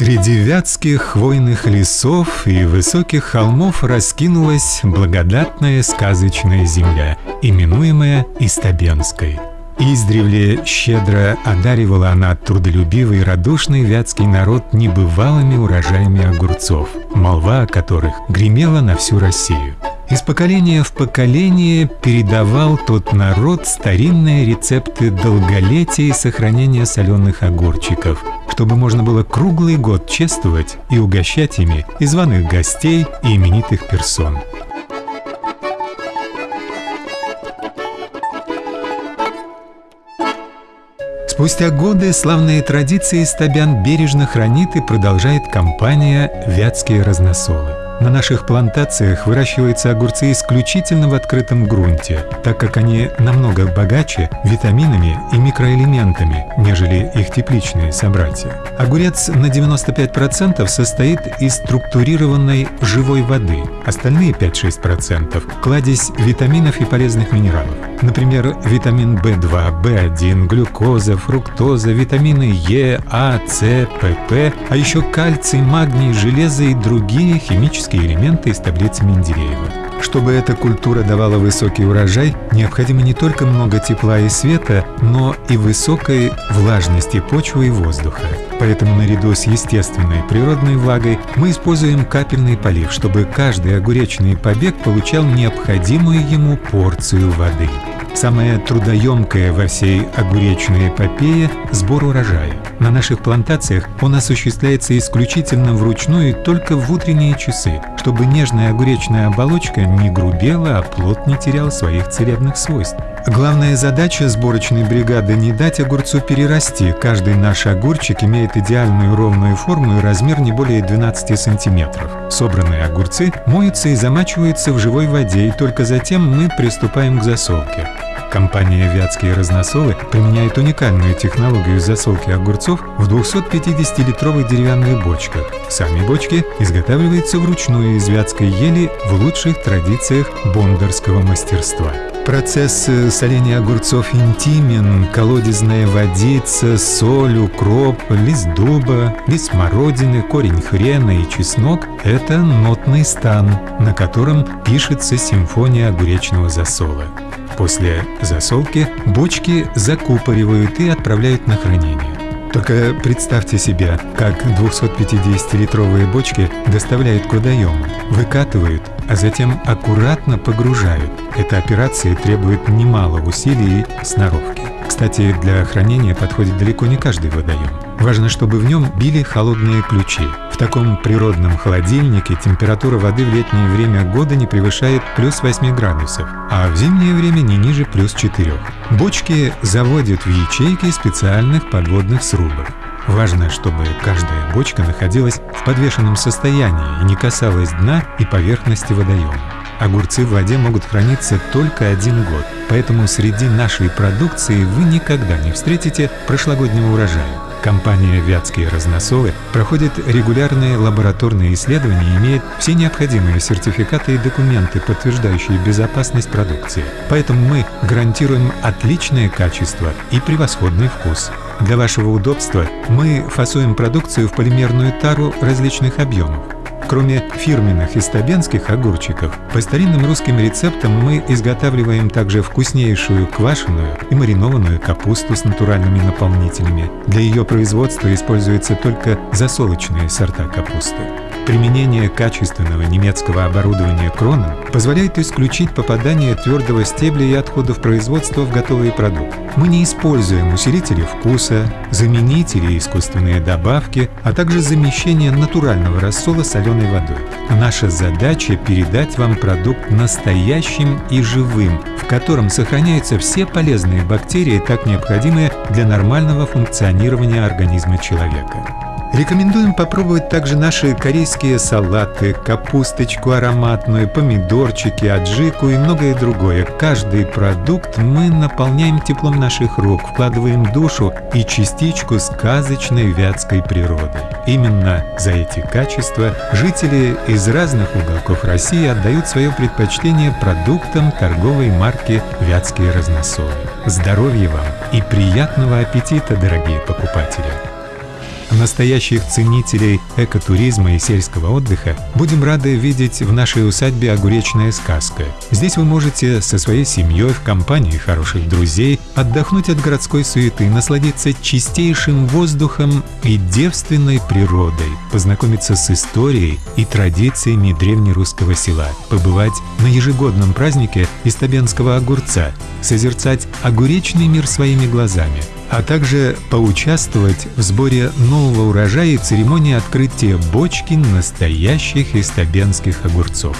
Среди вятских хвойных лесов и высоких холмов раскинулась благодатная сказочная земля, именуемая Истабенской. Издревле щедро одаривала она трудолюбивый и радушный вятский народ небывалыми урожаями огурцов, молва о которых гремела на всю Россию. Из поколения в поколение передавал тот народ старинные рецепты долголетия и сохранения соленых огурчиков, чтобы можно было круглый год чествовать и угощать ими и званых гостей и именитых персон. Спустя годы славные традиции Стабян бережно хранит и продолжает компания «Вятские разносолы». На наших плантациях выращиваются огурцы исключительно в открытом грунте, так как они намного богаче витаминами и микроэлементами, нежели их тепличные собратья. Огурец на 95% состоит из структурированной живой воды, остальные 5-6% – кладезь витаминов и полезных минералов. Например, витамин В2, В1, глюкоза, фруктоза, витамины Е, А, С, ПП, а еще кальций, магний, железо и другие химические химические элементы из таблицы Менделеева. Чтобы эта культура давала высокий урожай, необходимо не только много тепла и света, но и высокой влажности почвы и воздуха. Поэтому наряду с естественной природной влагой мы используем капельный полив, чтобы каждый огуречный побег получал необходимую ему порцию воды. Самое трудоемкое во всей огуречной эпопее – сбор урожая. На наших плантациях он осуществляется исключительно вручную и только в утренние часы, чтобы нежная огуречная оболочка не грубела, а плод не терял своих целебных свойств. Главная задача сборочной бригады – не дать огурцу перерасти. Каждый наш огурчик имеет идеальную ровную форму и размер не более 12 сантиметров. Собранные огурцы моются и замачиваются в живой воде, и только затем мы приступаем к засолке. Компания «Вятские разносолы» применяет уникальную технологию засолки огурцов в 250-литровых деревянных бочках. Сами бочки изготавливаются вручную из вятской ели в лучших традициях бондарского мастерства. Процесс э, соления огурцов интимен, колодезная водица, соль, укроп, лист дуба, лист смородины, корень хрена и чеснок – это нотный стан, на котором пишется симфония огуречного засола. После засолки бочки закупоривают и отправляют на хранение. Только представьте себе, как 250-литровые бочки доставляют к водоему, выкатывают, а затем аккуратно погружают. Эта операция требует немало усилий и сноровки. Кстати, для хранения подходит далеко не каждый водоем. Важно, чтобы в нем били холодные ключи. В таком природном холодильнике температура воды в летнее время года не превышает плюс 8 градусов, а в зимнее время не ниже плюс 4. Бочки заводят в ячейки специальных подводных срубов. Важно, чтобы каждая бочка находилась в подвешенном состоянии и не касалась дна и поверхности водоема. Огурцы в воде могут храниться только один год, поэтому среди нашей продукции вы никогда не встретите прошлогоднего урожая. Компания «Вятские разносолы» проходит регулярные лабораторные исследования и имеет все необходимые сертификаты и документы, подтверждающие безопасность продукции. Поэтому мы гарантируем отличное качество и превосходный вкус. Для вашего удобства мы фасуем продукцию в полимерную тару различных объемов. Кроме фирменных истабенских огурчиков, по старинным русским рецептам мы изготавливаем также вкуснейшую квашеную и маринованную капусту с натуральными наполнителями. Для ее производства используются только засолочные сорта капусты. Применение качественного немецкого оборудования Кроном позволяет исключить попадание твердого стебля и отходов производства в готовый продукт. Мы не используем усилители вкуса, заменители и искусственные добавки, а также замещение натурального рассола соленой водой. Наша задача – передать вам продукт настоящим и живым, в котором сохраняются все полезные бактерии, так необходимые для нормального функционирования организма человека. Рекомендуем попробовать также наши корейские салаты, капусточку ароматную, помидорчики, аджику и многое другое. Каждый продукт мы наполняем теплом наших рук, вкладываем душу и частичку сказочной вятской природы. Именно за эти качества жители из разных уголков России отдают свое предпочтение продуктам торговой марки «Вятские разносолы». Здоровья вам и приятного аппетита, дорогие покупатели! Настоящих ценителей экотуризма и сельского отдыха, будем рады видеть в нашей усадьбе «Огуречная сказка». Здесь вы можете со своей семьей в компании хороших друзей отдохнуть от городской суеты, насладиться чистейшим воздухом и девственной природой, познакомиться с историей и традициями древнерусского села, побывать на ежегодном празднике Истабенского огурца, созерцать огуречный мир своими глазами – а также поучаствовать в сборе нового урожая и церемонии открытия бочки настоящих истабенских огурцов.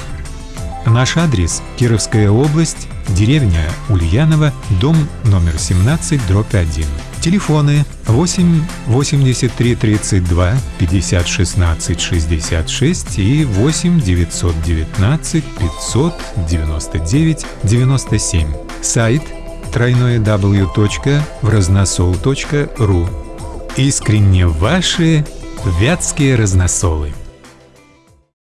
Наш адрес – Кировская область, деревня Ульянова, дом номер 17, дробь 1. Телефоны 8 83 32 50 16 66 и 8 919 599 97. Сайт – тройное w.вразносол.ру Искренне ваши вятские разносолы.